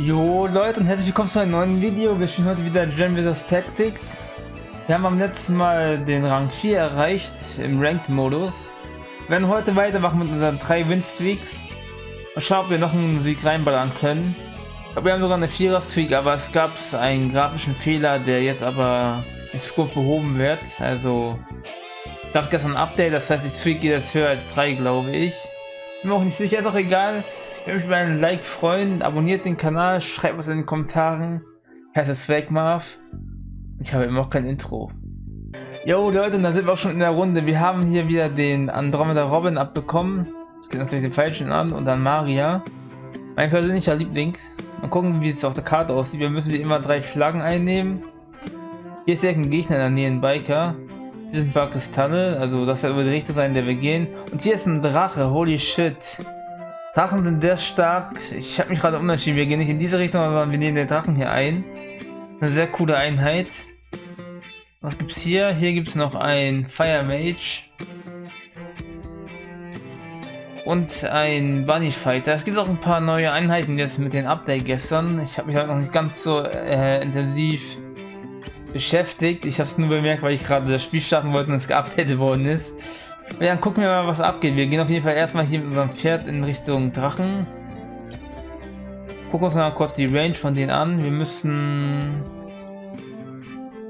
Jo Leute und herzlich willkommen zu einem neuen Video. Wir spielen heute wieder Gen vs Tactics. Wir haben am letzten Mal den Rang 4 erreicht im Ranked Modus. Wir werden heute weitermachen mit unseren drei Win-Streaks. Und schauen, ob wir noch einen Sieg reinballern können. Aber wir haben sogar eine 4er Streak, aber es gab einen grafischen Fehler, der jetzt aber in Scope behoben wird. Also, ich gab gestern Update, das heißt, die Streak geht jetzt höher als 3, glaube ich. Bin mir auch nicht sicher, ist auch egal. Ich würde mich über einen Like freuen. Abonniert den Kanal, schreibt was in den Kommentaren. Ich heiße Swagmarv. Ich habe immer noch kein Intro. Jo Leute, da sind wir auch schon in der Runde. Wir haben hier wieder den Andromeda Robin abbekommen. Ich gehe natürlich den falschen an und dann Maria. Mein persönlicher Liebling. Mal gucken, wie es auf der Karte aussieht. Wir müssen wie immer drei Flaggen einnehmen. Hier ist direkt ein Gegner in der Nähe, ein Biker. Sind ein paar Kristalle, also das wird die Richtung sein, in der wir gehen. Und hier ist ein Drache, holy shit. Drachen sind sehr stark. Ich habe mich gerade umentschieden. Wir gehen nicht in diese Richtung, aber wir nehmen den Drachen hier ein. Eine sehr coole Einheit. Was gibt's hier? Hier gibt es noch ein Fire Mage. Und ein Bunny Fighter. Es gibt auch ein paar neue Einheiten jetzt mit dem Update gestern. Ich habe mich halt noch nicht ganz so äh, intensiv beschäftigt. Ich habe es nur bemerkt, weil ich gerade das Spiel starten wollte und es geupdatet worden ist. Ja, dann gucken wir mal, was abgeht. Wir gehen auf jeden Fall erstmal hier mit unserem Pferd in Richtung Drachen. Gucken uns mal kurz die Range von denen an. Wir müssen...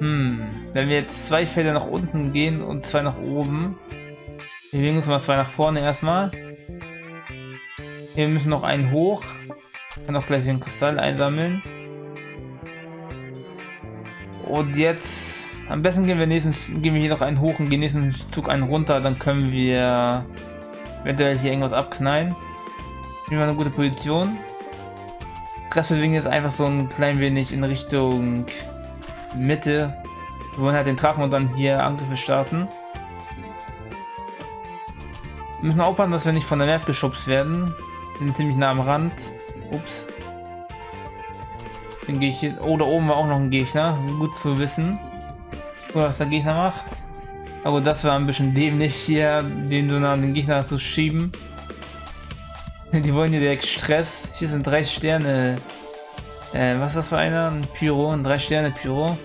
Hm, wenn wir jetzt zwei Felder nach unten gehen und zwei nach oben. Wir bewegen uns mal zwei nach vorne erstmal. Wir müssen noch einen hoch. Kann auch gleich den Kristall einsammeln. Und jetzt am besten gehen wir nächsten gehen wir hier noch einen hoch und gehen nächsten Zug einen runter, dann können wir eventuell hier irgendwas abknallen. Nehmen wir eine gute Position. Das bewegen jetzt einfach so ein klein wenig in Richtung Mitte. Wir wollen halt den Drachen und dann hier Angriffe starten. Wir müssen aufpassen, dass wir nicht von der Map geschubst werden. Wir sind ziemlich nah am Rand. Ups. Den gehe ich hier. Oh, da oben war auch noch ein Gegner. Gut zu wissen. was der Gegner macht. Aber das war ein bisschen dämlich hier, den so nah an den Gegner zu schieben. Die wollen hier direkt Stress. Hier sind drei Sterne. Äh, was ist das für einer? Ein Pyro, ein drei Sterne Pyro.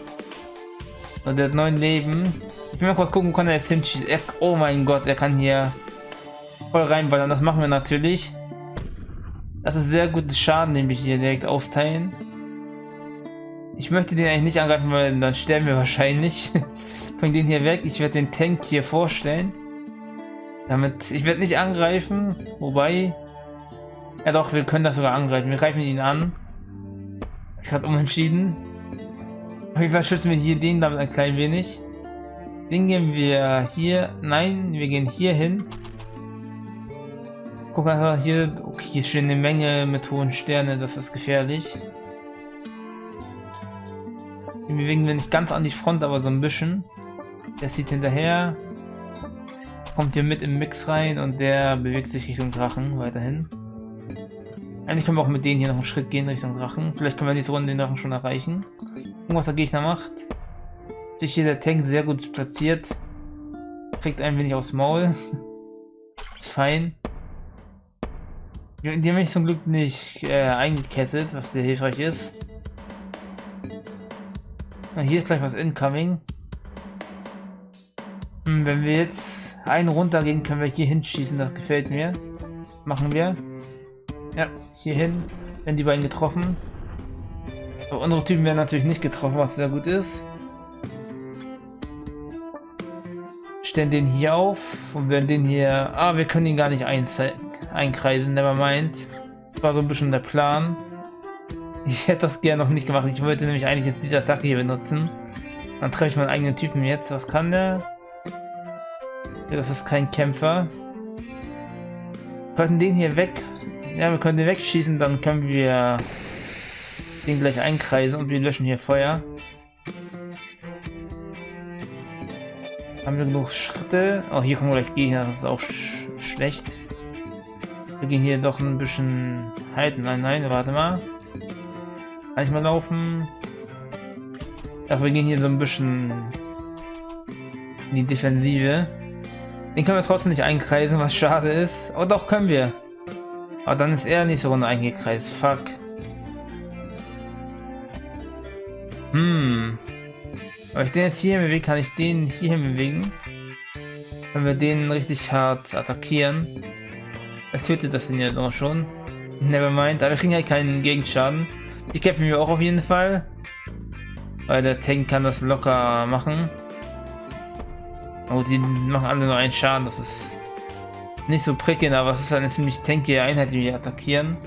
Und der hat neun Leben. Ich will mal kurz gucken, kann er jetzt hinschießen. oh mein Gott, er kann hier voll reinballern. Das machen wir natürlich. Das ist sehr gutes Schaden, den wir hier direkt austeilen. Ich möchte den eigentlich nicht angreifen, weil dann sterben wir wahrscheinlich. Bring den hier weg. Ich werde den Tank hier vorstellen. Damit, ich werde nicht angreifen, wobei... Ja doch, wir können das sogar angreifen. Wir greifen ihn an. Ich habe umentschieden. Auf jeden Fall schützen wir hier den damit ein klein wenig. Den gehen wir hier. Nein, wir gehen hier hin. Guck einfach hier. Okay, hier stehen eine Menge mit hohen Sterne. Das ist gefährlich. Den bewegen wir nicht ganz an die Front, aber so ein bisschen. Der sieht hinterher. Kommt hier mit im Mix rein und der bewegt sich Richtung Drachen weiterhin. Eigentlich können wir auch mit denen hier noch einen Schritt gehen Richtung Drachen. Vielleicht können wir diese Runde den Drachen schon erreichen. Gucken, was der Gegner macht. Sich hier der Tank sehr gut platziert. Kriegt ein wenig aufs Maul. Ist fein. Die haben mich zum Glück nicht äh, eingekesselt, was sehr hilfreich ist. Na, hier ist gleich was incoming. Hm, wenn wir jetzt einen runtergehen, können wir hier hinschießen. Das gefällt mir. Machen wir. Ja, hier hin. Wenn die beiden getroffen. Aber unsere Typen werden natürlich nicht getroffen, was sehr gut ist. Stellen den hier auf und werden den hier... Ah, wir können ihn gar nicht einkreisen, never mind. Das war so ein bisschen der Plan. Ich hätte das gerne noch nicht gemacht. Ich wollte nämlich eigentlich jetzt diese Attacke hier benutzen. Dann treffe ich meinen eigenen Typen jetzt. Was kann der? Ja, das ist kein Kämpfer. Wir könnten den hier weg... Ja, wir können den wegschießen, dann können wir den gleich einkreisen und wir löschen hier Feuer. Haben wir genug Schritte? Oh, hier kommen gleich Gegner, das ist auch sch schlecht. Wir gehen hier doch ein bisschen halten. Nein, nein, warte mal. Kann ich mal laufen? Ach, wir gehen hier so ein bisschen in die Defensive. Den können wir trotzdem nicht einkreisen, was schade ist. Oh doch, können wir. Aber dann ist er nicht so runter eingekreist. Fuck. Hm. Aber ich den jetzt hier bewegen, kann ich den hier bewegen. Wenn wir den richtig hart attackieren. Vielleicht tötet das den ja doch schon. Nevermind, aber wir kriegen halt keinen Gegenschaden. Die kämpfen wir auch auf jeden Fall. Weil der Tank kann das locker machen. Oh, die machen alle nur einen Schaden, das ist nicht so prickelnd, aber es ist eine ziemlich tankige Einheit, die wir attackieren.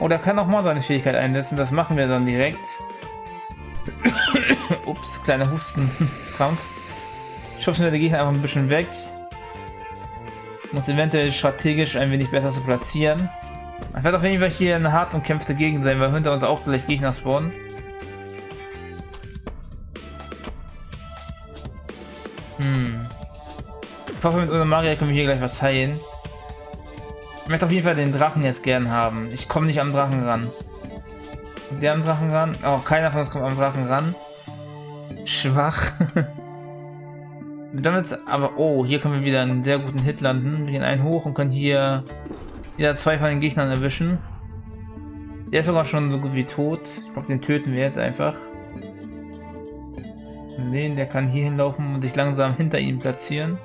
Oh, der kann auch mal seine Fähigkeit einsetzen, das machen wir dann direkt. Ups, kleiner Hustenkrampf. Schubsen wir Gegner einfach ein bisschen weg. Muss eventuell strategisch ein wenig besser zu platzieren. Ich werde auf jeden Fall hier eine hart umkämpfte Gegend sein, weil hinter uns auch gleich Gegner spawnen. Hm. Ich hoffe, mit unserem Maria können wir hier gleich was heilen. Ich möchte auf jeden Fall den Drachen jetzt gern haben. Ich komme nicht am Drachen ran. Der am Drachen ran? Oh, keiner von uns kommt am Drachen ran. Schwach. Damit aber, oh, hier können wir wieder einen sehr guten Hit landen. Wir gehen einen hoch und können hier wieder zwei von den Gegnern erwischen. Der ist sogar schon so gut wie tot. Ich glaube, den töten wir jetzt einfach. Den, der kann hier hinlaufen und sich langsam hinter ihm platzieren.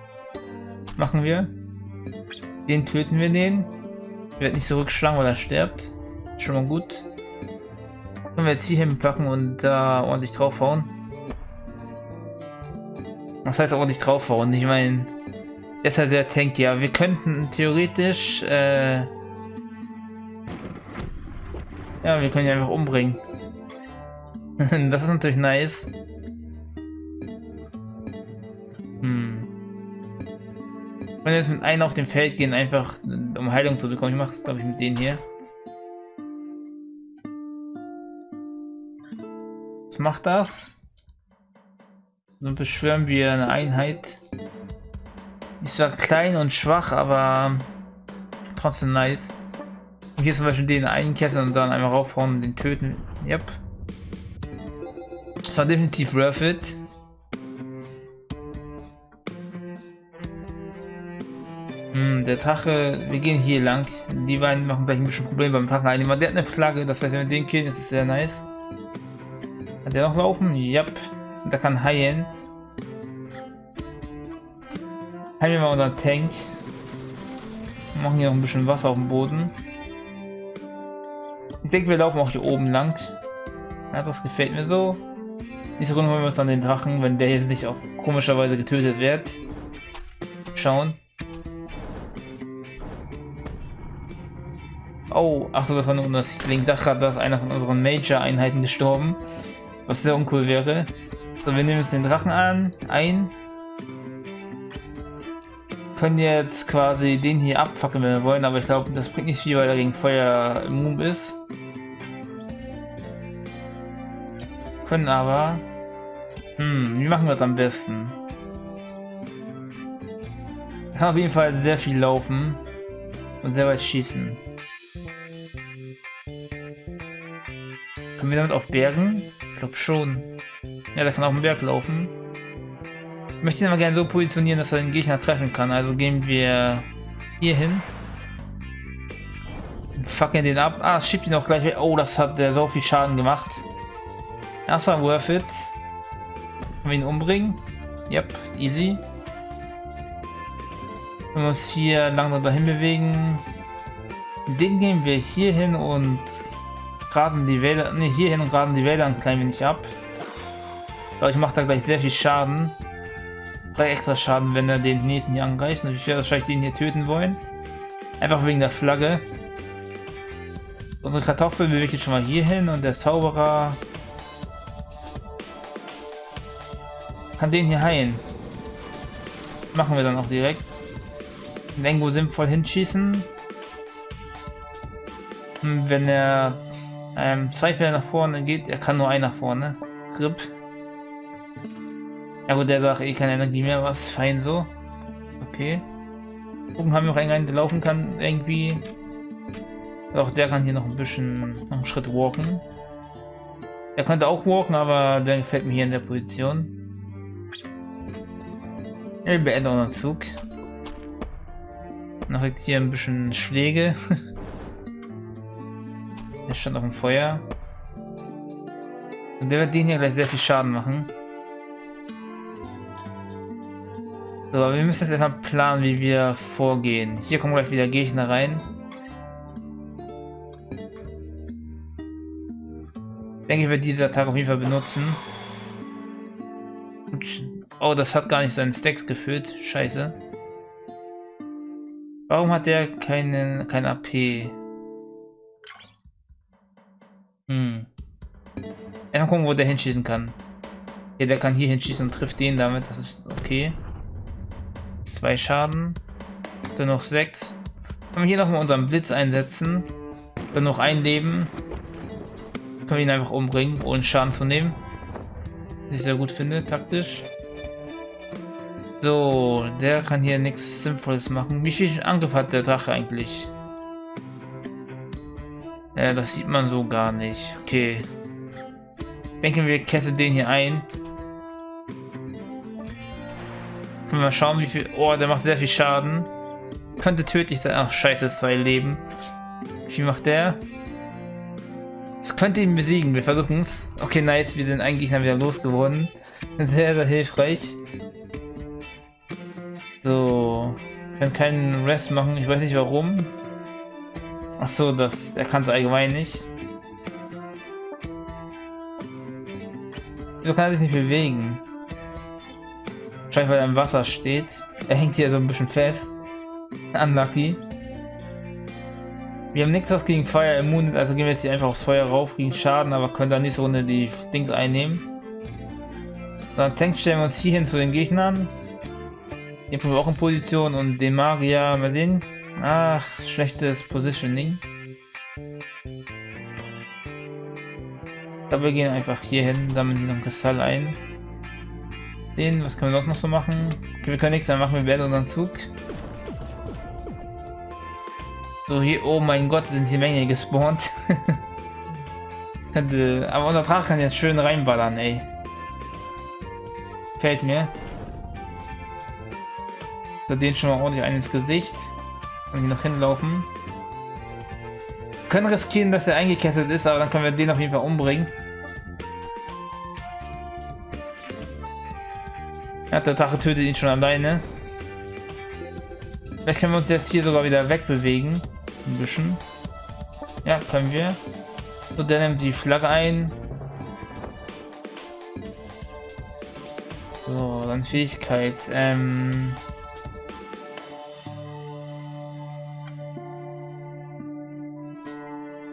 Machen wir. Den töten wir den. Wird nicht zurückschlagen, weil er stirbt. Schon mal gut. Können wir jetzt hier hinpacken und da äh, ordentlich draufhauen. Was heißt ordentlich draufhauen? Ich meine, ist ja sehr tanky. Ja, wir könnten theoretisch, äh ja, wir können ihn einfach umbringen. das ist natürlich nice. Hm. Wenn jetzt mit einem auf dem Feld gehen, einfach um Heilung zu bekommen. Ich mache es, glaube ich, mit denen hier. Was macht das? Dann beschwören wir eine Einheit. Die zwar klein und schwach, aber trotzdem nice. Und hier zum Beispiel den einkesseln und dann einmal raufhauen und den töten. Yep. Das war definitiv worth it. Hm, der Drache, wir gehen hier lang. Die beiden machen gleich ein bisschen Probleme beim Drachen. Der hat eine Flagge, das heißt, wenn wir den killen, ist es sehr nice. Hat der noch laufen? Yep. Der kann heilen. Heilen wir mal unseren Tank. Wir machen hier noch ein bisschen Wasser auf dem Boden. Ich denke, wir laufen auch hier oben lang. Ja, das gefällt mir so. Nächste Runde holen wir uns dann den Drachen, wenn der jetzt nicht auf komischer Weise getötet wird. Schauen. Oh, ach so, das war nur das Link. Da ist einer von unseren Major-Einheiten gestorben. Was sehr uncool wäre. So, wir nehmen jetzt den Drachen an, ein. Können jetzt quasi den hier abfackeln, wenn wir wollen, aber ich glaube, das bringt nicht viel, weil er gegen Feuer immun ist. Können aber... Hm, wie machen wir das am besten? Kann auf jeden Fall sehr viel laufen und sehr weit schießen. Können wir damit auf Bergen? Ich glaube schon. Ja, der kann auf dem Berg laufen. Möchte ihn aber gerne so positionieren, dass er den Gegner treffen kann. Also gehen wir hier hin. Fucken den ab. Ah, schiebt ihn auch gleich weg. Oh, das hat der so viel Schaden gemacht. Erstmal worth it. Können wir ihn umbringen? Yep, easy. Wenn wir uns hier langsam dahin bewegen. Den gehen wir hier hin und grasen die Wälder, ne, hier hin und grasen die Wälder ein klein wenig ab. Ich mache da gleich sehr viel Schaden. Drei extra Schaden, wenn er den nächsten hier angreift. Und ich werde wahrscheinlich den hier töten wollen. Einfach wegen der Flagge. Unsere Kartoffel bewegt jetzt schon mal hier hin und der Zauberer kann den hier heilen. Machen wir dann auch direkt. Irgendwo sinnvoll hinschießen. Und wenn er ähm, zwei Fälle nach vorne geht, er kann nur ein nach vorne. Grip. Ja gut, der hat eh keine Energie mehr, was fein so. Okay. Oben haben wir noch einen, der laufen kann irgendwie. Auch der kann hier noch ein bisschen noch einen Schritt walken. Er könnte auch walken, aber der gefällt mir hier in der Position. Wir beenden unseren Zug. Noch hier ein bisschen Schläge. der stand auf dem Feuer. Und der wird den hier gleich sehr viel Schaden machen. So, aber wir müssen jetzt einfach planen, wie wir vorgehen. Hier kommen gleich wieder Gegner rein. Ich denke, ich werde diese Attacke auf jeden Fall benutzen. Oh, das hat gar nicht seinen Stacks gefüllt. Scheiße. Warum hat der keinen kein AP? Hm. Erstmal gucken, wo der hinschießen kann. Okay, der kann hier hinschießen und trifft den damit. Das ist okay. Zwei Schaden. Dann noch sechs. Können wir hier nochmal unseren Blitz einsetzen. Dann noch ein Leben. Können wir ihn einfach umbringen, ohne Schaden zu nehmen. Was ich sehr gut finde, taktisch. So, der kann hier nichts Sinnvolles machen. Wie viel Angriff hat der Drache eigentlich? Ja, das sieht man so gar nicht. Okay. Denken wir, kette den hier ein. Mal schauen, wie viel... Oh, der macht sehr viel Schaden. Könnte tödlich sein. Ach, scheiße, zwei Leben. Wie viel macht der? Das könnte ihn besiegen. Wir versuchen es. Okay, nice. Wir sind einen Gegner wieder losgeworden. Sehr, sehr hilfreich. So. Ich kann keinen Rest machen. Ich weiß nicht warum. Ach so, das. Er kann es allgemein nicht. Wieso kann er sich nicht bewegen? Wahrscheinlich weil er im Wasser steht. Er hängt hier so ein bisschen fest. Unlucky. Wir haben nichts was gegen Feuer immun also gehen wir jetzt hier einfach aufs Feuer rauf, kriegen Schaden, aber können dann nächste Runde die Dings einnehmen. Dann Tank stellen wir uns hier hin zu den Gegnern. Sind wir auch in Position und den Magier mal sehen. Ach, schlechtes Positioning. Aber wir gehen einfach hier hin, die noch Kristall ein. Den, was können wir noch so machen? Okay, wir können nichts mehr machen, wir werden unseren Zug. So, hier, oh mein Gott, sind die Menge gespawnt. aber unser Drache kann jetzt schön reinballern, ey. Fällt mir. So, den schon mal ordentlich ein ins Gesicht. Und hier noch hinlaufen. Wir können riskieren, dass er eingekettet ist, aber dann können wir den auf jeden Fall umbringen. Ja, der Drache tötet ihn schon alleine. Vielleicht können wir uns jetzt hier sogar wieder wegbewegen. Ein bisschen. Ja, können wir. So, der nimmt die Flagge ein. So, dann Fähigkeit. Ähm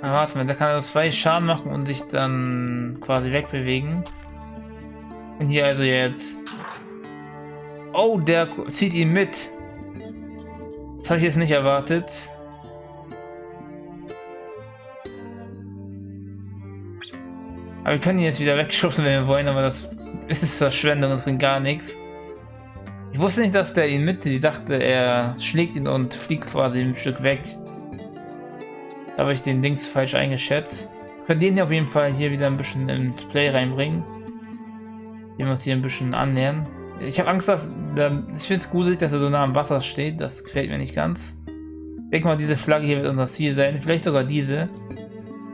warte mal, da kann er zwei Schaden machen und sich dann quasi wegbewegen. Und hier also jetzt. Oh, der zieht ihn mit. Das habe ich jetzt nicht erwartet. Aber wir können ihn jetzt wieder wegschubsen, wenn wir wollen, aber das ist Verschwendung und bringt gar nichts. Ich wusste nicht, dass der ihn mitzieht. Ich dachte, er schlägt ihn und fliegt quasi ein Stück weg. Da habe ich den Dings falsch eingeschätzt. Wir können den auf jeden Fall hier wieder ein bisschen ins Play reinbringen. Den wir uns hier ein bisschen annähern. Ich habe Angst, dass... Ich finde es gruselig, dass er so nah am Wasser steht. Das gefällt mir nicht ganz. Ich denke mal, diese Flagge hier wird unser Ziel sein. Vielleicht sogar diese.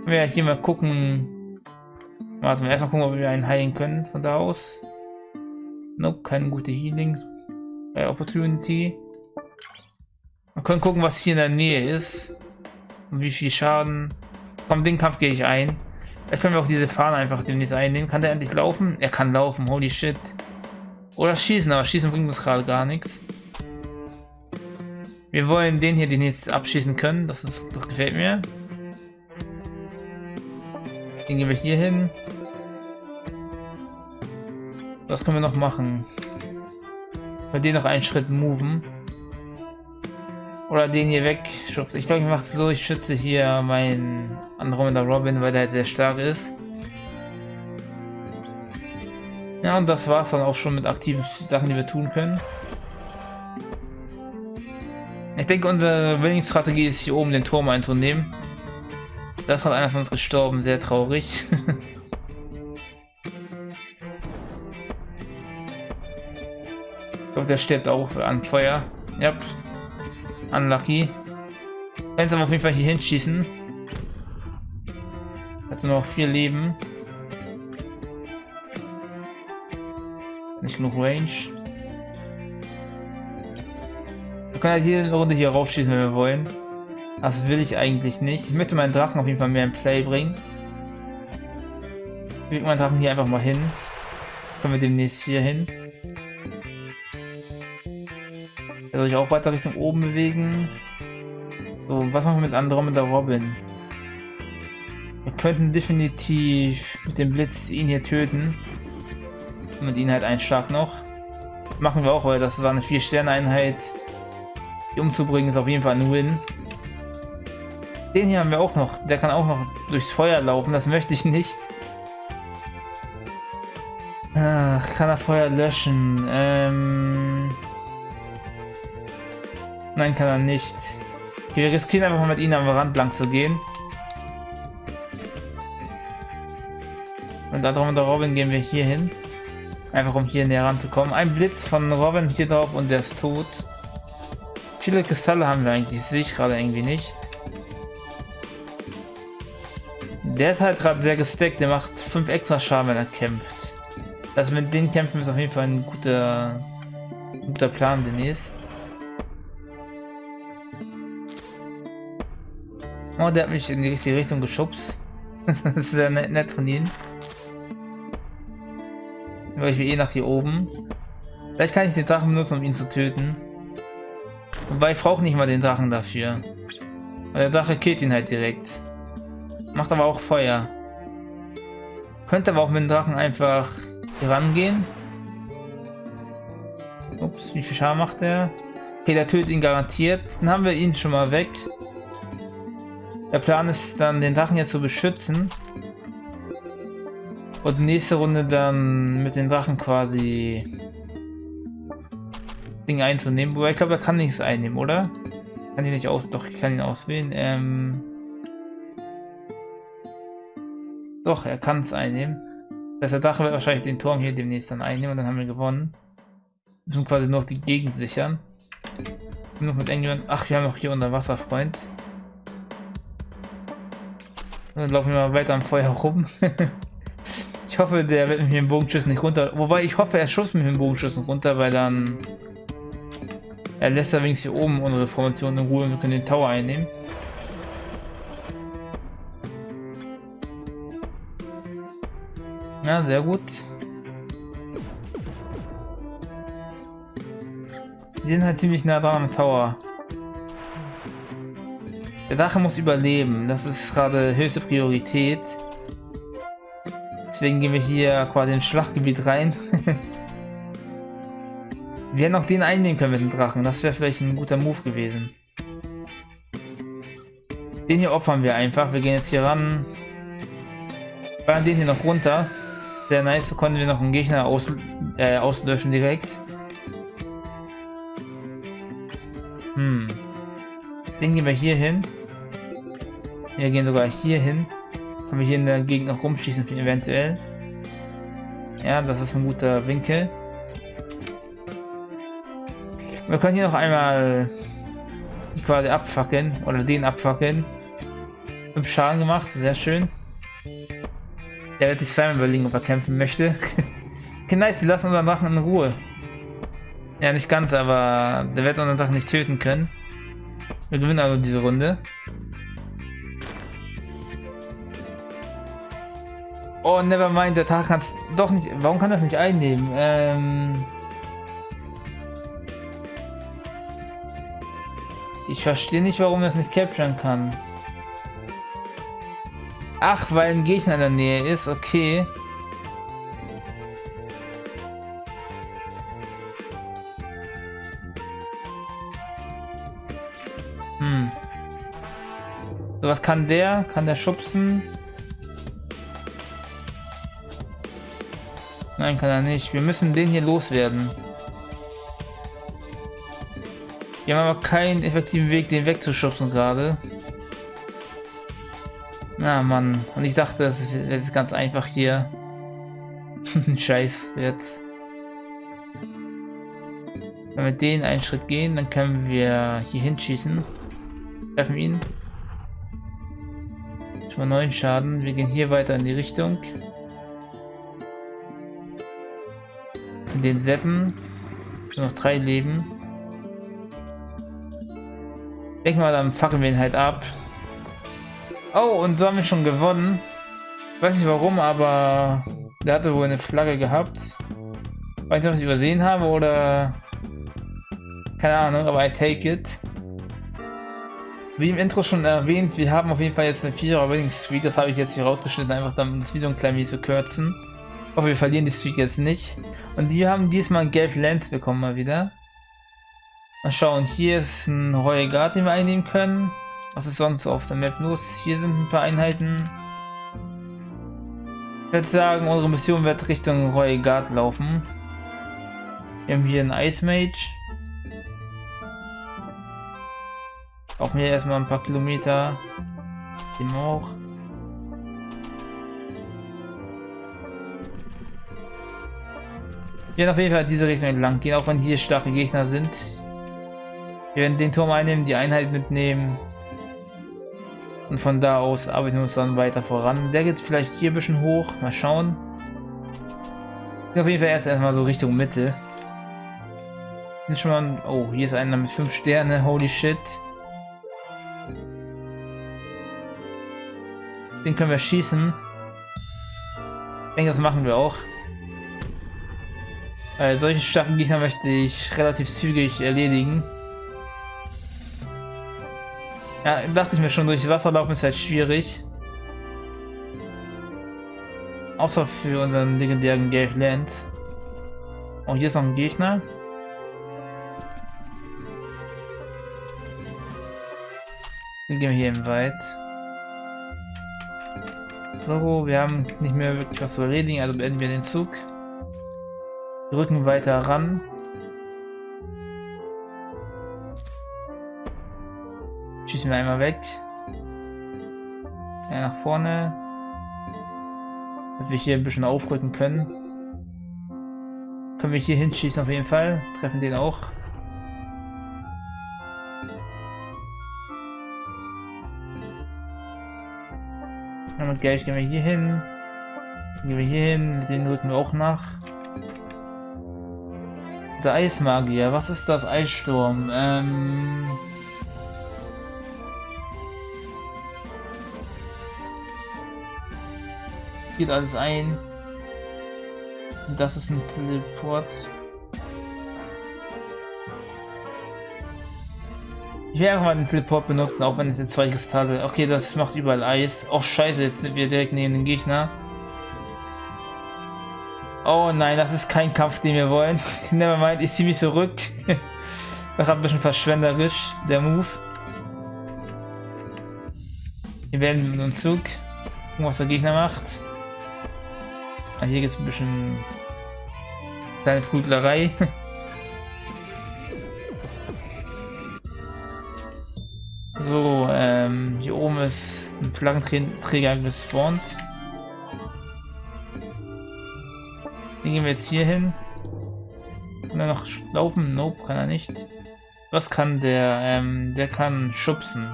Wenn wir hier mal gucken, Warte mal, erstmal gucken, ob wir einen heilen können von da aus. Nope, keine gute Healing. Äh, Opportunity. Wir können gucken, was hier in der Nähe ist. Und wie viel Schaden. Komm, den Kampf gehe ich ein. Da können wir auch diese Fahne einfach demnächst einnehmen. Kann der endlich laufen? Er kann laufen, holy shit. Oder schießen, aber schießen bringt uns gerade gar nichts. Wir wollen den hier demnächst abschießen können. Das, ist, das gefällt mir. Den gehen wir hier hin. Was können wir noch machen? Bei den noch einen Schritt moven. Oder den hier weg. Ich glaube, ich mache es so, ich schütze hier meinen Andromeda Robin, weil der halt sehr stark ist. Ja, und das war es dann auch schon mit aktiven Sachen, die wir tun können. Ich denke, unsere Winning-Strategie ist hier oben den Turm einzunehmen. Da ist gerade einer von uns gestorben, sehr traurig. ich glaube, der stirbt auch an Feuer. Ja, unlucky. Kannst aber auf jeden Fall hier hinschießen. Hat nur noch vier Leben. Nicht genug Range. Wir können halt jede Runde hier raufschießen, wenn wir wollen. Das will ich eigentlich nicht. Ich möchte meinen Drachen auf jeden Fall mehr in Play bringen. Lege meinen Drachen hier einfach mal hin. Können wir demnächst hier hin. Der soll sich auch weiter Richtung oben bewegen. So, was machen wir mit Andromeda Robin? Wir könnten definitiv mit dem Blitz ihn hier töten. Und ihn halt einen Schlag noch. Machen wir auch, weil das war eine 4-Sterne-Einheit. Die umzubringen ist auf jeden Fall ein Win. Den hier haben wir auch noch. Der kann auch noch durchs Feuer laufen. Das möchte ich nicht. Ach, kann er Feuer löschen? Ähm... Nein, kann er nicht. Wir riskieren einfach mal mit ihnen am Rand lang zu gehen. Und darum mit der Robin gehen wir hier hin. Einfach um hier näher ranzukommen. Ein Blitz von Robin hier drauf und der ist tot. Viele Kristalle haben wir eigentlich, sehe ich gerade irgendwie nicht. Der ist halt gerade sehr gesteckt, der macht 5 extra Schaden, wenn er kämpft. Also mit den Kämpfen ist auf jeden Fall ein guter, guter Plan demnächst. Oh, der hat mich in die richtige Richtung geschubst. das ist sehr nett, von ihnen. Weil ich will eh nach hier oben. Vielleicht kann ich den Drachen benutzen, um ihn zu töten. Wobei ich brauche nicht mal den Drachen dafür. Weil der Drache killt ihn halt direkt. Macht aber auch Feuer. Könnte aber auch mit dem Drachen einfach hier rangehen. Ups, wie viel Schaden macht er? Okay, der tötet ihn garantiert. Dann haben wir ihn schon mal weg. Der Plan ist dann, den Drachen jetzt zu beschützen. Und nächste Runde dann mit den Drachen quasi Ding einzunehmen. Wobei ich glaube, er kann nichts einnehmen, oder? Kann ihn nicht aus. Doch, ich kann ihn auswählen. Ähm Doch, er kann es einnehmen. Das heißt, der Drache wird wahrscheinlich den Turm hier demnächst dann einnehmen und dann haben wir gewonnen. Wir müssen quasi noch die Gegend sichern. Noch mit irgendjemand. Ach, wir haben noch hier unser Wasserfreund. Dann laufen wir mal weiter am Feuer rum. ich hoffe, der wird mit dem Bogenschüssen nicht runter. Wobei ich hoffe, er schuss mit dem Bogenschüssen runter, weil dann er lässt ja wenigstens hier oben unsere Formation in Ruhe und wir können den Tower einnehmen. Ja, sehr gut. Die sind halt ziemlich nah dran am Tower. Der Drache muss überleben. Das ist gerade höchste Priorität. Deswegen gehen wir hier quasi ins Schlachtgebiet rein. wir hätten auch den einnehmen können mit dem Drachen. Das wäre vielleicht ein guter Move gewesen. Den hier opfern wir einfach. Wir gehen jetzt hier ran. Ballern den hier noch runter. Sehr nice. So konnten wir noch einen Gegner aus, äh, auslöschen direkt. Hm. Den gehen wir hier hin. Wir gehen sogar hier hin. Können wir hier in der Gegend noch rumschießen, eventuell. Ja, das ist ein guter Winkel. Wir können hier noch einmal quasi abfackeln oder den abfackeln. Fünf Schaden gemacht, sehr schön. Der wird sich zweimal überlegen, ob er kämpfen möchte. okay, nice, sie lassen unseren Drachen in Ruhe. Ja, nicht ganz, aber der wird unseren Drachen nicht töten können. Wir gewinnen also diese Runde. Oh, never mind, der Tag kann es doch nicht. Warum kann das nicht einnehmen? Ähm ich verstehe nicht, warum er es nicht capturen kann. Ach, weil ein Gegner in der Nähe ist, okay. Hm. So, was kann der? Kann der schubsen? Nein, kann er nicht. Wir müssen den hier loswerden. Wir haben aber keinen effektiven Weg, den wegzuschubsen gerade. Na Mann. Und ich dachte, das ist ganz einfach hier. Scheiß jetzt. Wenn wir den einen Schritt gehen, dann können wir hier hinschießen. Treffen ihn. Schon mal neun Schaden. Wir gehen hier weiter in die Richtung. Den Seppen. Noch drei Leben. Denk mal, dann fackeln wir ihn halt ab. Oh, und so haben wir schon gewonnen. Ich weiß nicht warum, aber der hatte wohl eine Flagge gehabt. Weiß nicht, was ich übersehen habe oder... Keine Ahnung, aber I take it. Wie im Intro schon erwähnt, wir haben auf jeden Fall jetzt eine 4er Winning Streak. Das habe ich jetzt hier rausgeschnitten, einfach damit das Video ein klein wenig zu kürzen. Hoffe, wir verlieren die Streak jetzt nicht. Und die haben diesmal Gelb Lens bekommen mal wieder. Mal schauen, hier ist ein Royal Guard, den wir einnehmen können. Was ist sonst auf der Map los? Hier sind ein paar Einheiten. Ich würde sagen, unsere Mission wird Richtung Royal Guard laufen. Wir haben hier einen Ice Mage. Laufen wir erstmal ein paar Kilometer. Dem auch. Wir werden auf jeden Fall diese Richtung entlang gehen, auch wenn hier starke Gegner sind. Wir werden den Turm einnehmen, die Einheit mitnehmen. Und von da aus arbeiten wir uns dann weiter voran. Der geht vielleicht hier ein bisschen hoch. Mal schauen. Auf jeden Fall erst erstmal so Richtung Mitte. Sind schon mal. Oh, hier ist einer mit 5 Sterne. Holy shit. Den können wir schießen. Ich denke, das machen wir auch. Weil solche starken Gegner möchte ich relativ zügig erledigen. Ja, dachte ich mir schon, durch Wasser laufen ist halt schwierig. Außer für unseren legendären Gave Lance. Oh, hier ist noch ein Gegner. Den gehen wir hier im Wald. So, wir haben nicht mehr wirklich was zu erledigen, also beenden wir den Zug. Rücken weiter ran. Schießen wir einmal weg. Ja, nach vorne. Dass wir hier ein bisschen aufrücken können. Können wir hier hinschießen auf jeden Fall. Treffen den auch. Und gleich gehen wir hier hin. Gehen wir hier hin. Den rücken wir auch nach. Der Eismagier. Was ist das? Eissturm. Ähm... Geht alles ein. Das ist ein Teleport. Ich werde einfach mal den Teleport benutzen, auch wenn es jetzt zwei Kristalle. Okay, das macht überall Eis. Oh scheiße, jetzt sind wir direkt neben den Gegner. Oh nein, das ist kein Kampf, den wir wollen. Nevermind, ich ziehe mich zurück. das war ein bisschen verschwenderisch, der Move. Wir werden mit uns Zug. Gucken, was der Gegner macht. Ah, hier gibt es ein bisschen kleine Prüglerei. So, ähm, hier oben ist ein Flaggenträger gespawnt. Den gehen wir jetzt hier hin. Kann er noch laufen? Nope, kann er nicht. Was kann der? Ähm, der kann schubsen.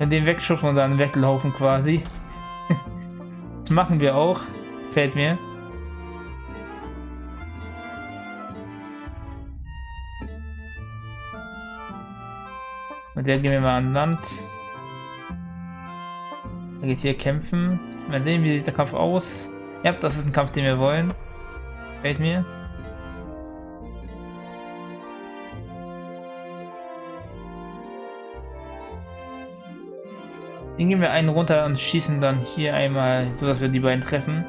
Wenn den wegschubsen und dann weglaufen quasi. das machen wir auch. Fällt mir. Mit der gehen wir mal an Land. Er geht hier kämpfen. Mal sehen, wie sieht der Kampf aus. Ja, das ist ein Kampf, den wir wollen. Fällt mir. Den gehen wir einen runter und schießen dann hier einmal, so dass wir die beiden treffen.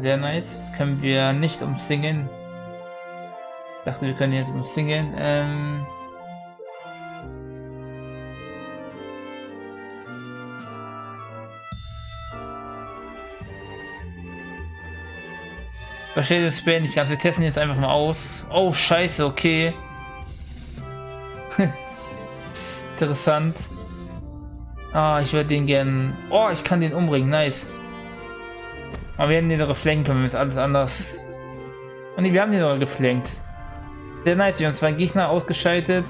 Sehr nice. Das können wir nicht umzingeln. Ich dachte, wir können jetzt umzingeln. Ähm Verstehe das Spiel nicht ganz. Wir testen jetzt einfach mal aus. Oh, scheiße, okay. Interessant. Ah, ich würde den gern... Oh, ich kann den umbringen. Nice. Aber wir werden den doch geflanken können, es alles anders... Oh ne, wir haben den doch geflankt. Sehr nice. Wir haben zwei Gegner ausgeschaltet.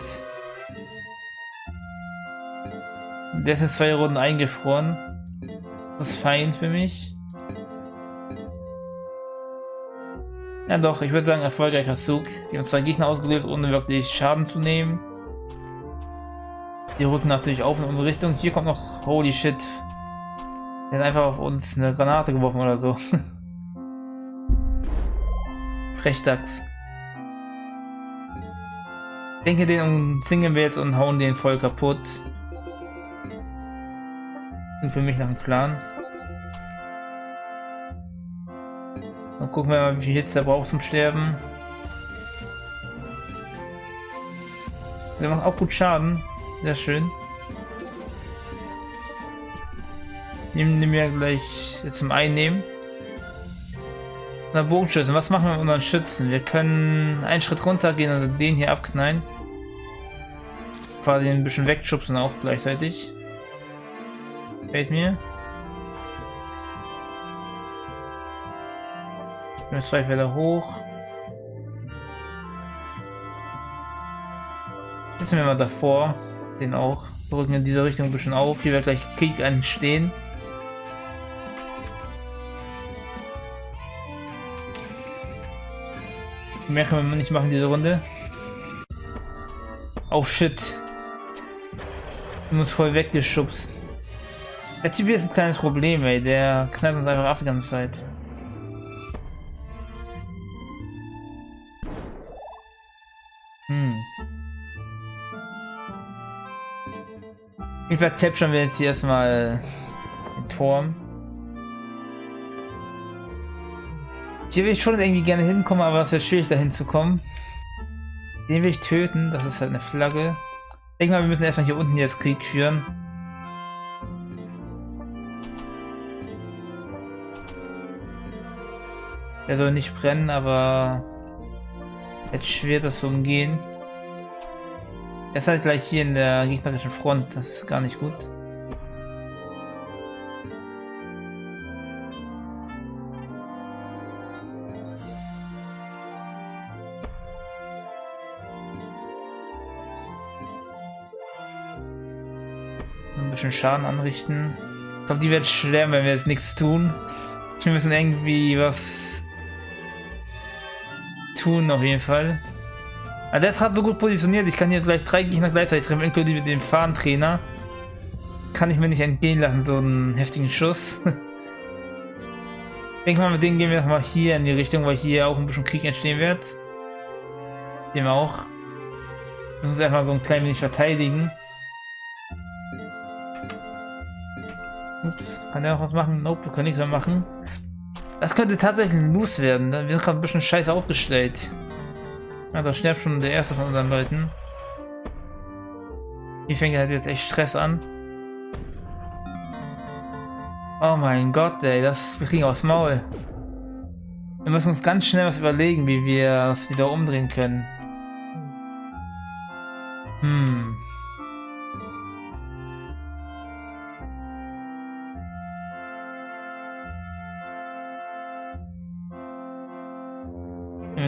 Der ist in zwei Runden eingefroren. Das ist fein für mich. Ja doch, ich würde sagen erfolgreicher Zug. Wir haben zwei Gegner ausgelöst, ohne wirklich Schaden zu nehmen. Die rücken natürlich auf in unsere Richtung. Hier kommt noch... Holy shit. Der hat einfach auf uns eine Granate geworfen oder so. Frechdachs. Denke, den umzingeln wir jetzt und hauen den voll kaputt. Und für mich nach dem Plan. Dann gucken wir mal, wie viel Hits der braucht zum Sterben. Der macht auch gut Schaden. Sehr schön. Nehmen wir gleich zum Einnehmen. Na, Bogenschützen. Was machen wir mit unseren Schützen? Wir können einen Schritt runter gehen und den hier abknallen. Quasi ein bisschen wegschubsen auch gleichzeitig. Fällt mir. Nur zwei Felder hoch. Jetzt sind wir mal davor. Den auch. Wir rücken in dieser Richtung ein bisschen auf. Hier wird gleich Krieg entstehen. Mehr können wir nicht machen diese Runde. Oh shit. Wir uns voll weggeschubst. Der Typ hier ist ein kleines Problem, ey. Der knallt uns einfach ab die ganze Zeit. Jeden Fall capturen wir jetzt hier erstmal den Turm. Hier will ich schon irgendwie gerne hinkommen, aber es wird schwierig dahin zu kommen. Den will ich töten, das ist halt eine Flagge. Ich denke mal, wir müssen erstmal hier unten jetzt Krieg führen. Der soll nicht brennen, aber jetzt schwer das zu umgehen. Er ist halt gleich hier in der gegnerischen Front, das ist gar nicht gut. Ein bisschen Schaden anrichten. Ich glaube, die wird sterben, wenn wir jetzt nichts tun. Wir müssen irgendwie was tun, auf jeden Fall. Aber der ist gerade so gut positioniert, ich kann jetzt gleich drei Gegner gleichzeitig treffen, inklusive dem Fahnentrainer. Kann ich mir nicht entgehen lassen, so einen heftigen Schuss. ich denke mal, mit dem gehen wir nochmal hier in die Richtung, weil hier auch ein bisschen Krieg entstehen wird. Dem auch. Wir müssen uns einfach so ein klein wenig verteidigen. Ups, kann der auch was machen? Nope, wir können nichts mehr machen. Das könnte tatsächlich ein Loose werden. Wir sind gerade ein bisschen scheiße aufgestellt. Ja, da stirbt schon der erste von unseren Leuten. Hier fängt halt jetzt echt Stress an. Oh mein Gott, ey, das wir kriegen aufs Maul. Wir müssen uns ganz schnell was überlegen, wie wir es wieder umdrehen können. Hm.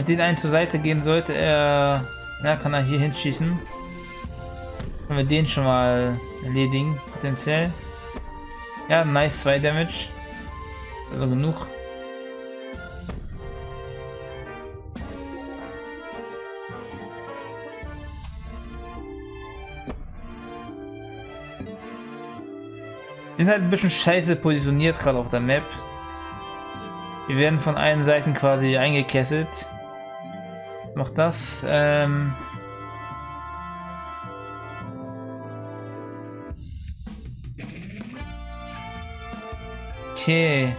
Wenn den einen zur Seite gehen, sollte er... Ja, kann er hier hinschießen. Können wir den schon mal erledigen, potenziell. Ja, nice, 2 Damage. Also genug. sind halt ein bisschen scheiße positioniert gerade auf der Map. Wir werden von allen Seiten quasi eingekesselt. Noch das. Ähm okay.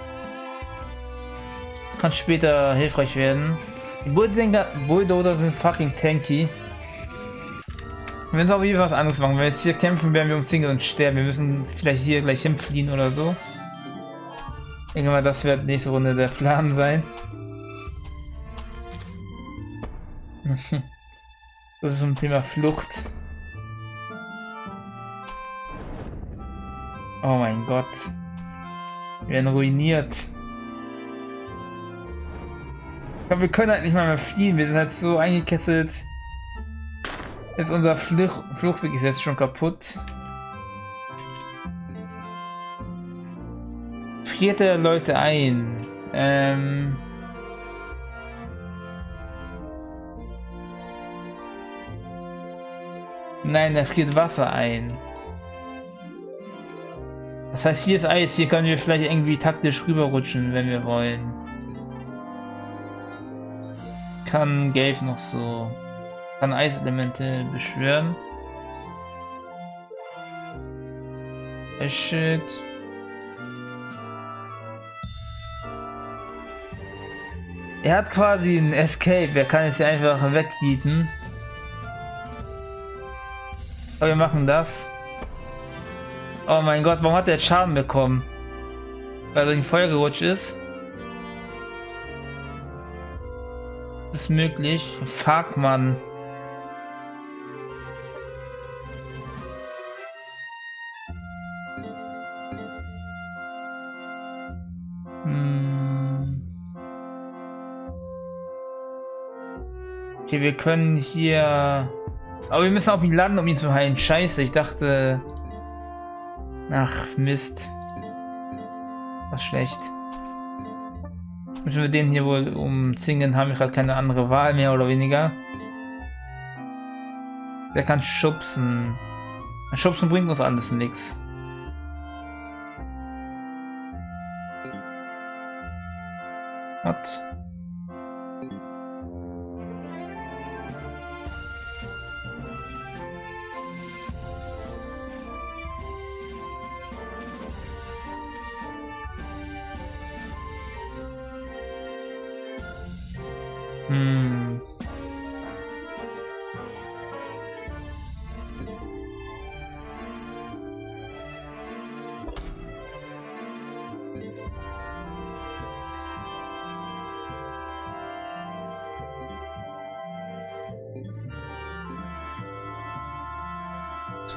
Kann später hilfreich werden. Die Bulldozer sind fucking tanky. Wir müssen auf jeden Fall was anderes machen. Wenn wir jetzt hier kämpfen, werden wir umzingelt und sterben. Wir müssen vielleicht hier gleich hinfliehen oder so. Mal, das wird nächste Runde der Plan sein. Das ist zum Thema Flucht. Oh mein Gott. Wir werden ruiniert. Glaube, wir können halt nicht mal mehr fliehen. Wir sind halt so eingekesselt. Jetzt unser Fluch Fluchtweg ist jetzt schon kaputt. Frierte Leute ein. Ähm Nein, da friert Wasser ein. Das heißt, hier ist Eis. Hier können wir vielleicht irgendwie taktisch rüberrutschen, wenn wir wollen. Kann Gave noch so... Kann Eiselemente beschwören. Shit. Er hat quasi einen Escape. Er kann jetzt einfach wegbieten. Aber wir machen das. Oh mein Gott, warum hat der Schaden bekommen? Weil er durch ein Feuer gerutscht ist. Das ist möglich. Fuck, Mann. Hm. Okay, wir können hier... Aber wir müssen auf ihn landen, um ihn zu heilen. Scheiße, ich dachte... Ach, Mist. Was schlecht. Müssen wir den hier wohl umzingeln, haben wir gerade keine andere Wahl mehr oder weniger. Der kann schubsen. Schubsen bringt uns alles nichts. What?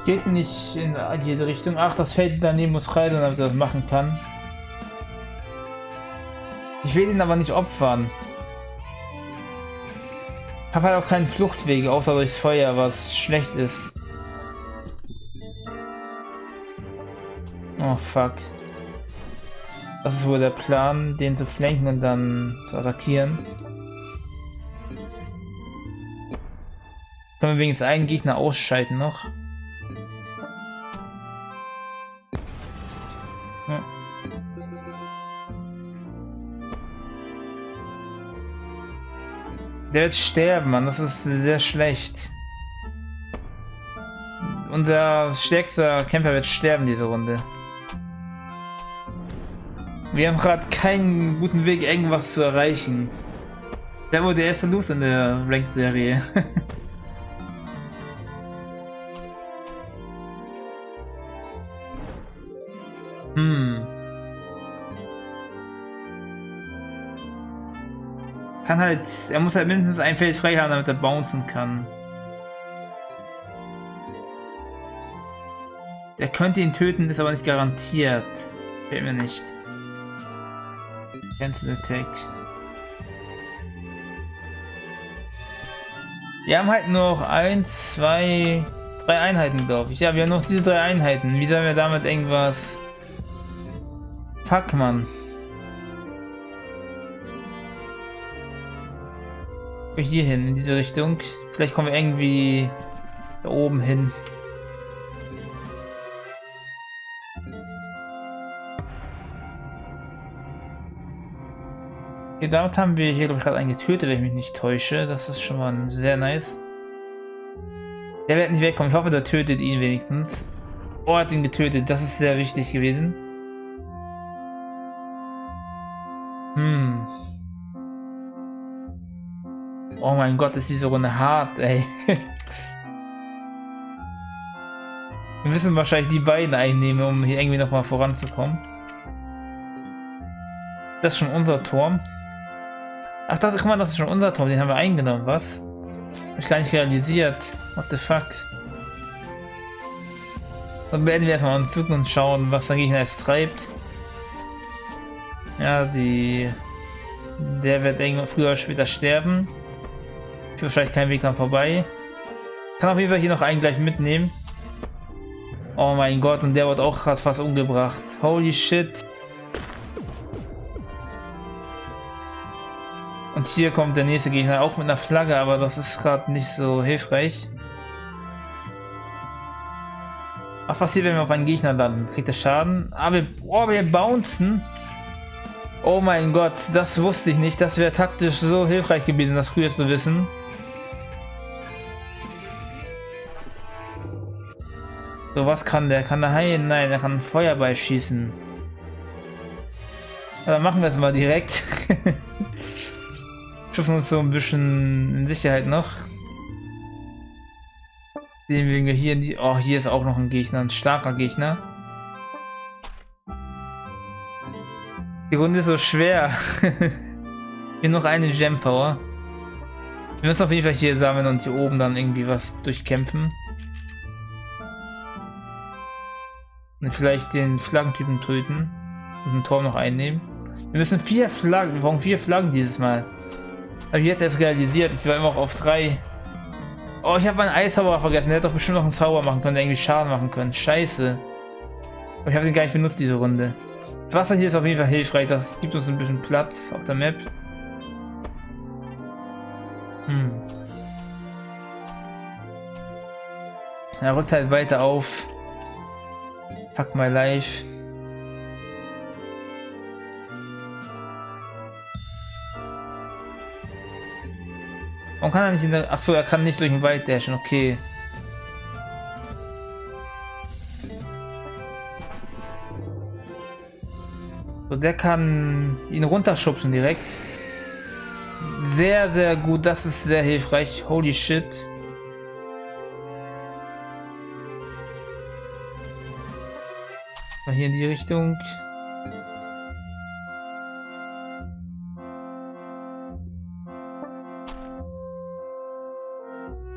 Geht nicht in jede Richtung. Ach, das Feld daneben muss rein, damit er das machen kann. Ich will ihn aber nicht opfern habe halt auch keinen Fluchtweg, außer durchs Feuer, was schlecht ist. Oh fuck. Das ist wohl der Plan, den zu flanken und dann zu attackieren. Können wir wenigstens einen Gegner ausschalten noch. Der wird sterben, Mann. Das ist sehr schlecht. Unser stärkster Kämpfer wird sterben diese Runde. Wir haben gerade keinen guten Weg, irgendwas zu erreichen. Der wurde der erste Los in der Ranked-Serie. halt, er muss halt mindestens ein Feld frei haben, damit er bouncen kann. Der könnte ihn töten, ist aber nicht garantiert. Fällt mir nicht. Cancel Attack. Wir haben halt noch ein, zwei, drei Einheiten, glaube ich. Ja, wir haben noch diese drei Einheiten. Wie sollen wir damit irgendwas... Fuck, Mann. Hier hin, in diese Richtung. Vielleicht kommen wir irgendwie da oben hin. Okay, damit haben wir hier, glaube ich, gerade einen getötet, wenn ich mich nicht täusche. Das ist schon mal sehr nice. Der wird nicht wegkommen. Ich hoffe, der tötet ihn wenigstens. Oh, hat ihn getötet. Das ist sehr wichtig gewesen. Oh mein Gott, ist diese Runde hart, ey. Wir müssen wahrscheinlich die beiden einnehmen, um hier irgendwie nochmal voranzukommen. Das ist schon unser Turm. Ach, das, guck mal, das ist schon unser Turm. Den haben wir eingenommen, was? Hab ich gar nicht realisiert. What the fuck? Dann beenden wir erstmal uns Zug und schauen, was der Gegner jetzt treibt. Ja, die... Der wird irgendwann früher oder später sterben. Ich wahrscheinlich keinen Weg dran vorbei. Kann auf jeden Fall hier noch einen gleich mitnehmen. Oh mein Gott, und der wird auch gerade fast umgebracht. Holy shit. Und hier kommt der nächste Gegner, auch mit einer Flagge, aber das ist gerade nicht so hilfreich. Was passiert, wenn wir auf einen Gegner landen? Kriegt er Schaden? Aber wir, oh, wir bouncen. Oh mein Gott, das wusste ich nicht. Das wäre taktisch so hilfreich gewesen, das früher zu wissen. So, was kann der? Kann der heilen? Nein, er kann Feuerball schießen. Dann machen wir es mal direkt. Schaffen uns so ein bisschen in Sicherheit noch. Sehen wir hier in die. Oh, hier ist auch noch ein Gegner, ein starker Gegner. Die Runde ist so schwer. hier noch eine Gem Power. Wir müssen auf jeden Fall hier sammeln und hier oben dann irgendwie was durchkämpfen. Und vielleicht den Flaggentypen töten und einen Turm noch einnehmen. Wir müssen vier Flaggen, wir brauchen vier Flaggen dieses Mal. Habe ich jetzt erst realisiert. Ich war immer auf drei. Oh, ich habe meinen Eishauer vergessen. Der hätte doch bestimmt noch einen Zauber machen können, der irgendwie Schaden machen können. Scheiße. Aber ich habe den gar nicht benutzt, diese Runde. Das Wasser hier ist auf jeden Fall hilfreich. Das gibt uns ein bisschen Platz auf der Map. Hm. Er rückt halt weiter auf. Fuck my life. Warum kann er nicht in der... Achso, er kann nicht durch den Wald dashen, okay. So, der kann ihn runterschubsen direkt. Sehr, sehr gut. Das ist sehr hilfreich. Holy shit. Mal hier in die Richtung.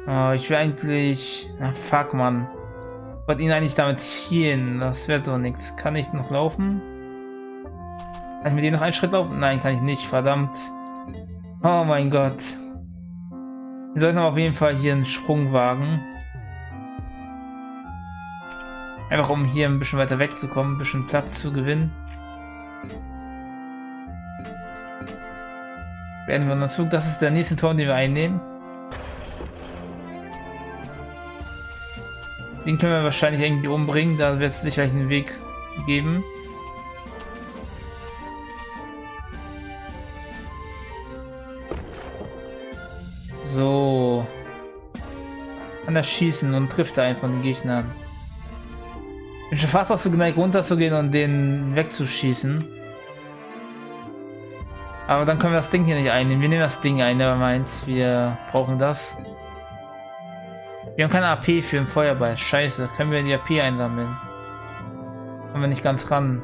Oh, ich will eigentlich... Ach, fuck, man. Ich wollte ihn eigentlich damit ziehen. Das wäre so nichts. Kann ich noch laufen? Kann ich mit ihm noch einen Schritt laufen? Nein, kann ich nicht. Verdammt. Oh mein Gott. Wir sollten auf jeden Fall hier einen Sprung wagen. Einfach um hier ein bisschen weiter wegzukommen, ein bisschen Platz zu gewinnen. Werden wir uns Zug. Das ist der nächste Turm, den wir einnehmen. Den können wir wahrscheinlich irgendwie umbringen, da wird es sicherlich einen Weg geben. So. Kann er schießen und trifft einen von den Gegnern. Bin schon fast dazu geneigt runterzugehen und den wegzuschießen. Aber dann können wir das Ding hier nicht einnehmen. Wir nehmen das Ding ein, der meint, wir brauchen das. Wir haben keine AP für den Feuerball. Scheiße. Können wir die AP einsammeln? Kommen wir nicht ganz ran.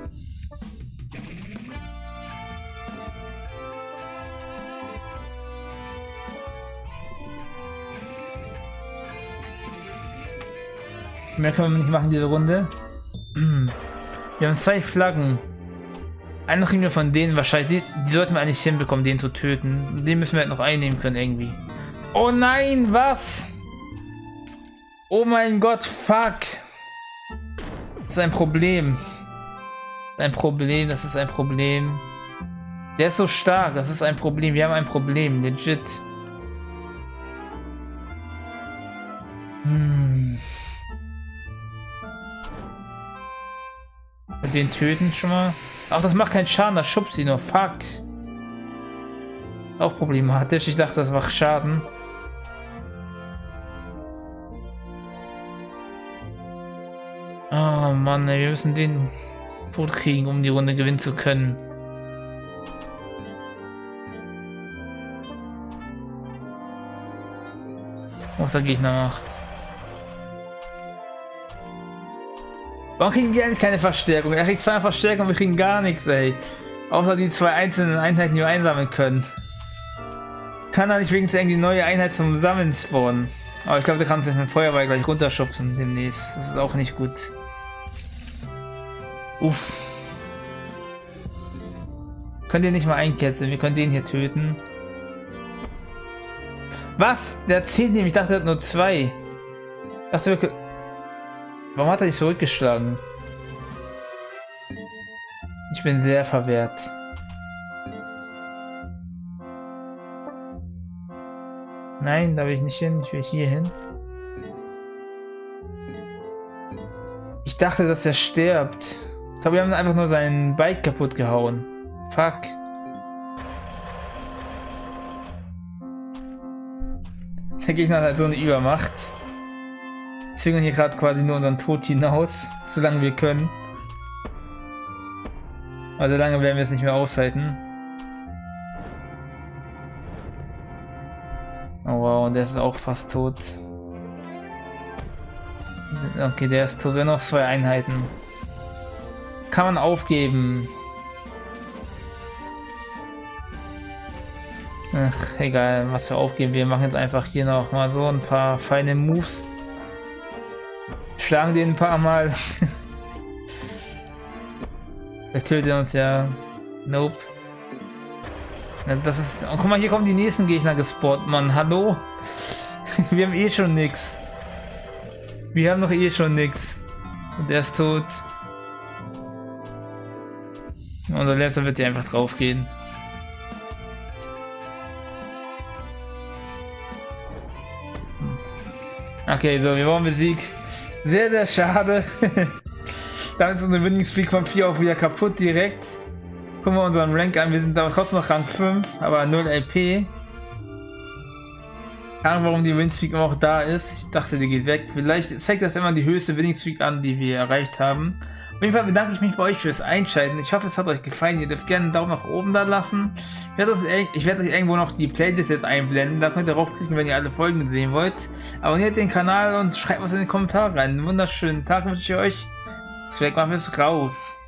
Mehr können wir nicht machen diese Runde. Wir haben zwei Flaggen. Eine kriegen wir von denen wahrscheinlich. Die, die, sollten wir eigentlich hinbekommen, den zu töten. Den müssen wir halt noch einnehmen können irgendwie. Oh nein, was? Oh mein Gott, fuck. Das ist ein Problem. ein Problem, das ist ein Problem. Der ist so stark, das ist ein Problem. Wir haben ein Problem, legit. Hm. Den töten schon mal. Ach, das macht keinen Schaden, das schubst ihn nur. Fuck. Auch problematisch. Ich dachte, das macht Schaden. Oh Mann, ey, wir müssen den tot kriegen, um die Runde gewinnen zu können. Was der Gegner macht. Warum kriegen wir eigentlich keine Verstärkung? Er kriegt zwei Verstärkung, wir kriegen gar nichts, ey. Außer die zwei einzelnen Einheiten, die wir einsammeln können. Kann er nicht wenigstens irgendwie neue Einheit zum Sammeln spawnen? Aber ich glaube, der kann sich mit Feuerball gleich runterschubsen demnächst. Das ist auch nicht gut. Uff. Könnt ihr nicht mal einketzeln? Wir können den hier töten. Was? Der zählt nämlich. Ich dachte, er hat nur zwei. Ich dachte, wir Warum hat er dich zurückgeschlagen? Ich bin sehr verwehrt. Nein, da will ich nicht hin. Ich will hier hin. Ich dachte, dass er stirbt. Ich glaube, wir haben einfach nur sein Bike kaputt gehauen. Fuck. Der Gegner hat halt so eine Übermacht. Zögern hier gerade quasi nur unseren Tod hinaus, solange wir können. Also lange werden wir es nicht mehr aushalten. Oh wow, der ist auch fast tot. Okay, der ist tot. Wir noch zwei Einheiten. Kann man aufgeben. Ach, egal, was wir aufgeben. Wir machen jetzt einfach hier noch mal so ein paar feine Moves. Schlagen den ein paar Mal. Vielleicht tötet er uns ja. Nope. Das ist. Oh, guck mal, hier kommen die nächsten Gegner gespawnt, Mann. Hallo? Wir haben eh schon nix. Wir haben noch eh schon nix. Und er ist tot. Unser letzter wird hier einfach drauf gehen. Okay, so, wir wollen besiegt. Sehr, sehr schade. Damit ist unsere Winning Streak von 4 auch wieder kaputt direkt. Gucken wir unseren Rank an. Wir sind aber trotzdem noch Rang 5, aber 0 LP. Keine Ahnung, warum die Winning Streak immer auch da ist. Ich dachte, die geht weg. Vielleicht zeigt das immer die höchste Winning Streak an, die wir erreicht haben. Auf jeden Fall bedanke ich mich bei euch fürs Einschalten. Ich hoffe, es hat euch gefallen. Ihr dürft gerne einen Daumen nach oben da lassen. Ich werde, ich werde euch irgendwo noch die Playlist jetzt einblenden. Da könnt ihr draufklicken, wenn ihr alle Folgen sehen wollt. Abonniert den Kanal und schreibt was in die Kommentare rein. Einen wunderschönen Tag wünsche ich euch. Swagmuff ist raus.